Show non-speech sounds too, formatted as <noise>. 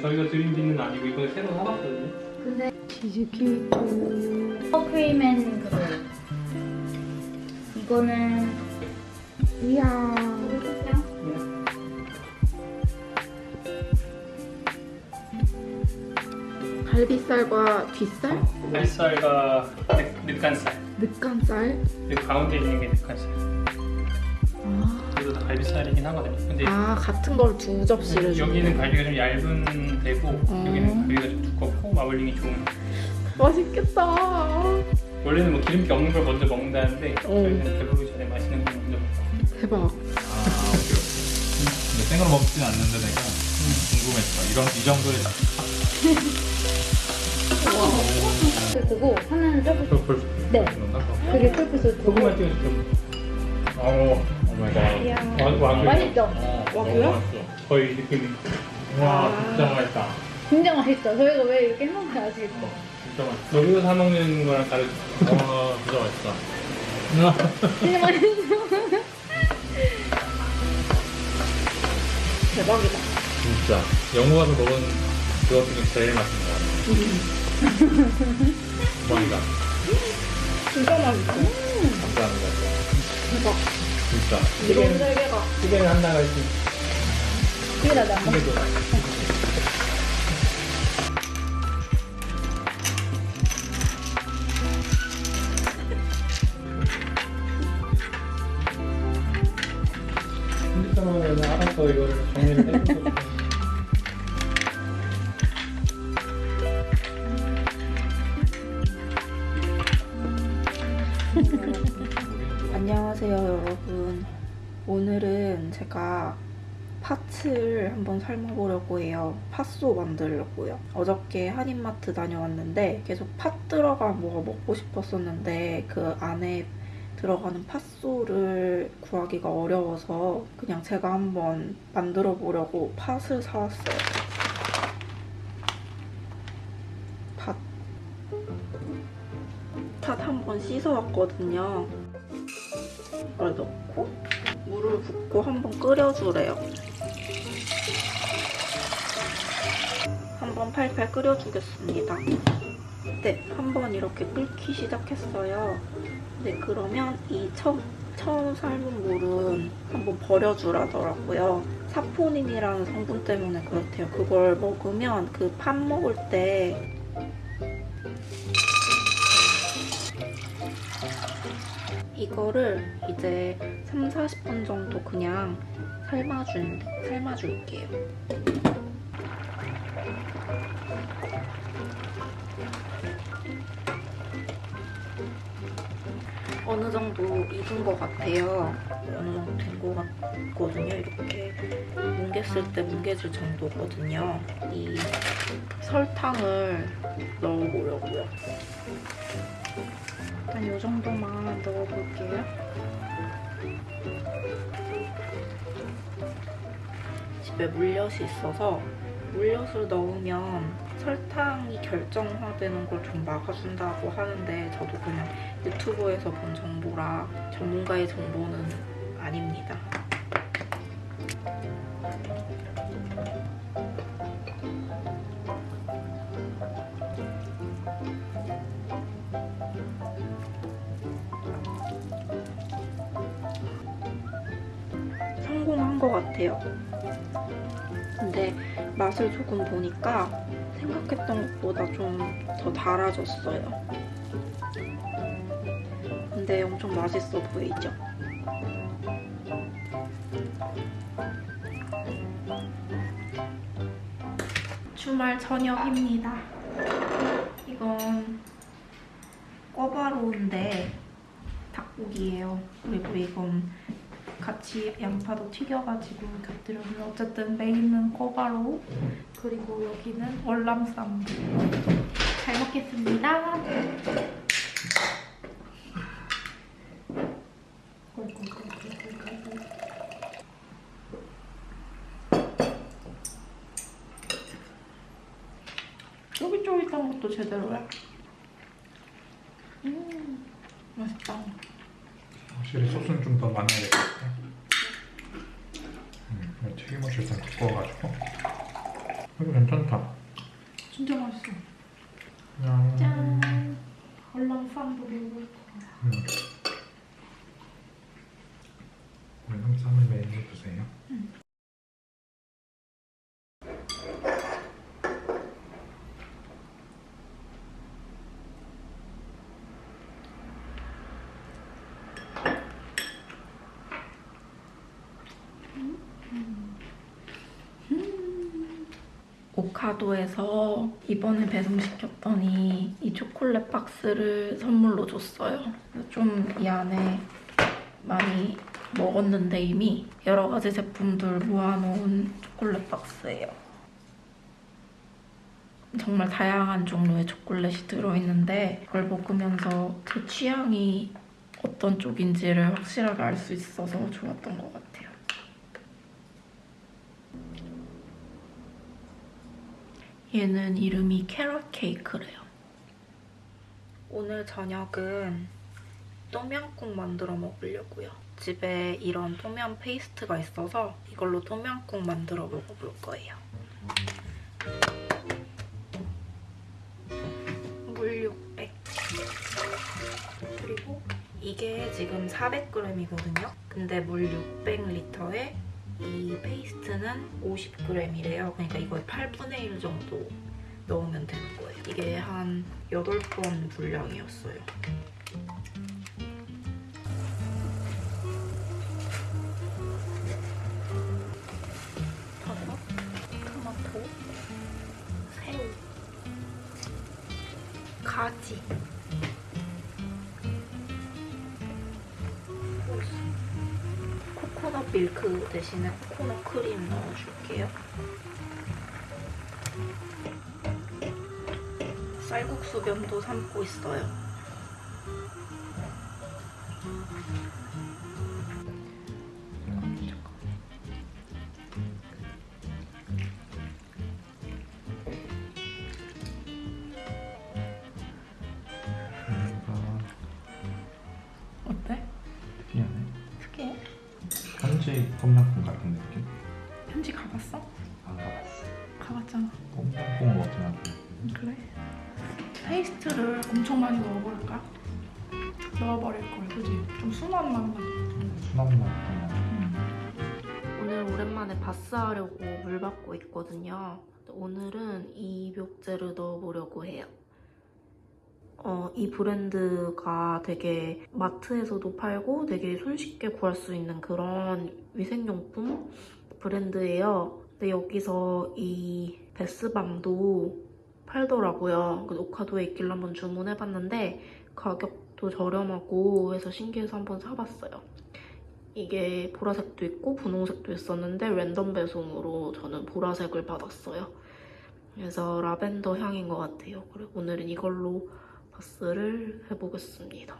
저희가 드린 비는 아니고 이번에 새로 사봤거든요. 근데 치즈 케이크 크림앤 그거 이거는 이야. 갈비살과 뒷살? 늑- 늑간살. 늑간살? 여기 가운데 있는 게 늑간살. 아, 갈비살이긴 하거든요. 근데 아 같은 걸 두 접시를 주네. 여기는 갈비가 좀 얇은 데고 어. 여기는 갈비가 좀 두껍고 마블링이 좋은. 맛있겠다. 원래는 뭐 기름기 없는 걸 먼저 먹는다는데 어. 저희는 배부르기 전에 맛있는 걸 먼저 먹고. 대박. 아. 근데 생으로 먹진 않는데 내가 궁금했어. 이런 이 정도의 <laughs> 그거 하나는 펄펄. 네? 그게 풀프스 소금만 찍어줄게. 어, oh my god. 와, 와, 맛있죠? 너무 맛있어. 거의 느낌이. 와, 아. 진짜 맛있다. 진짜 맛있죠? 저희가 왜 이렇게 해먹는지 아시겠죠? 진짜 맛있어. 여기서 사 먹는 거랑 다르죠. <laughs> 와, 진짜 맛있다. 진짜 맛있죠? <laughs> 대박이다. 진짜. 영국 가서 먹은 그것 중에 제일 맛있는 것 같아. 대박이다. 진짜 맛있다. 감사합니다. 대박. 진짜. 이런 세계가. 찌개는 하나가 있지. 이게 나도 안 먹어 찌개도. 핸드폰으로 알아서 이거를 정리를 해주고 안녕하세요 여러분. 오늘은 제가 팥을 한번 삶아보려고 해요. 팥소 만들려고요. 어저께 한인마트 다녀왔는데 계속 팥 들어간 뭐가 먹고 싶었었는데 그 안에 들어가는 팥소를 구하기가 어려워서 그냥 제가 한번 만들어 보려고 팥을 사왔어요. 팥. 팥 한번 씻어왔거든요. 이 걸 넣고 물을 붓고 한번 끓여주래요. 한번 팔팔 끓여주겠습니다. 네, 한번 이렇게 끓기 시작했어요. 네, 그러면 이 처음, 처음 삶은 물은 한번 버려주라더라고요. 사포닌이라는 성분 때문에 그렇대요. 그걸 먹으면 그 팥 먹을 때 이거를 이제 3, 40분 정도 그냥 삶아준, 삶아줄게요. 어느 정도 익은 것 같아요. 어느 정도 된 것 같거든요. 이렇게 뭉갰을 때 뭉개질 정도거든요. 이 설탕을 넣어보려고요. 일단 이 정도만 넣어볼게요. 집에 물엿이 있어서 물엿을 넣으면 설탕이 결정화되는 걸 좀 막아준다고 하는데 저도 그냥 유튜브에서 본 정보라 전문가의 정보는 아닙니다. 것 같아요. 근데 맛을 조금 보니까 생각했던 것보다 좀 더 달아졌어요. 근데 엄청 맛있어 보이죠? 주말 저녁입니다. 이건 꿔바로우인데 닭고기예요. 그리고 이건 같이 양파도 튀겨가지고 곁들여서 어쨌든 메인은 꿔바로우 그리고 여기는 월남쌈 잘 먹겠습니다. 쫄깃쫄깃한 것도 제대로야. 음, 맛있다. 확실히 소스는 좀 더 많아야 될 것 같아. 음, 튀김옷을 좀 두꺼워가지고 이거 괜찮다 진짜 맛있어. 짠. 얼랑쌈도 먹을 거야. 음. 월남쌈을 매일 드세요 오카도에서 이번에 배송시켰더니 이 초콜릿 박스를 선물로 줬어요. 좀 이 안에 많이 먹었는데 이미 여러 가지 제품들 모아놓은 초콜릿 박스예요. 정말 다양한 종류의 초콜릿이 들어있는데 그걸 먹으면서 제 취향이 어떤 쪽인지를 확실하게 알 수 있어서 좋았던 것 같아요. 얘는 이름이 carrot cake래요. 오늘 저녁은 똠양꿍 만들어 먹으려고요. 집에 이런 똠양 페이스트가 있어서 이걸로 똠양꿍 만들어 먹어볼 거예요. 물 600. 그리고 이게 지금 400g이거든요. 근데 물 600리터에 이 페이스트는 50g이래요. 그러니까 이거의 8분의 1 정도 넣으면 되는 거예요. 이게 한 8번 분량이었어요. 토마토, 새우, 가지, 밀크 대신에 코코넛 크림 넣어줄게요. 쌀국수 면도 삶고 있어요. 현지 똠양꿍 같은 느낌? 현지 가봤어? 안 가봤어 가봤잖아. 똠양꿍을 먹진 않고 그래? 페이스트를 엄청 많이 넣어버릴까? 넣어버릴 걸, 그지? 좀 순한 맛만. 순한 맛 그냥 오늘 오랜만에 bath 하려고 물 받고 있거든요. 오늘은 입욕제를 넣어보려고 해요. 어, 이 브랜드가 되게 마트에서도 팔고 되게 손쉽게 구할 수 있는 그런 위생용품 브랜드예요. 근데 여기서 이 베스밤도 팔더라고요. 그 오카도에 있길래 한번 주문해봤는데 가격도 저렴하고 해서 신기해서 한번 사봤어요. 이게 보라색도 있고 분홍색도 있었는데 랜덤 배송으로 저는 보라색을 받았어요. 그래서 라벤더 향인 것 같아요. 그리고 오늘은 이걸로 바스를 해보겠습니다.